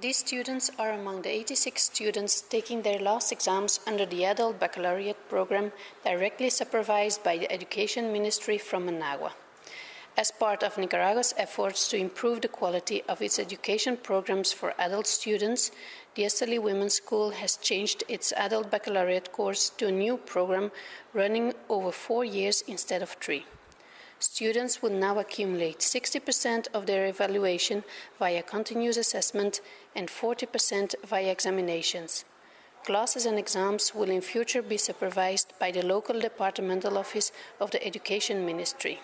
These students are among the 86 students taking their last exams under the Adult Baccalaureate program directly supervised by the Education Ministry from Managua. As part of Nicaragua's efforts to improve the quality of its education programs for adult students, the Esteli Women's School has changed its adult baccalaureate course to a new program running over four years instead of three. Students will now accumulate 60% of their evaluation via continuous assessment and 40% via examinations. Classes and exams will in future be supervised by the local departmental office of the Education Ministry.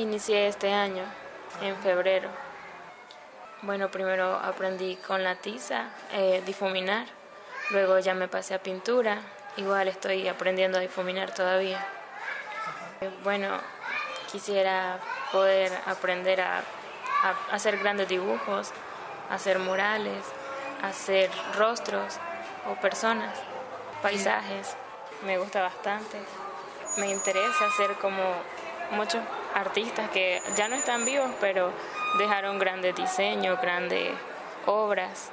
Inicié este año, en febrero. Bueno, primero aprendí con la tiza, eh, difuminar, luego ya me pasé a pintura, igual estoy aprendiendo a difuminar todavía. Bueno, quisiera poder aprender a, a hacer grandes dibujos, hacer murales, hacer rostros o personas, paisajes, me gusta bastante. Me interesa hacer como muchos artistas que ya no están vivos, pero dejaron grandes diseños, grandes obras.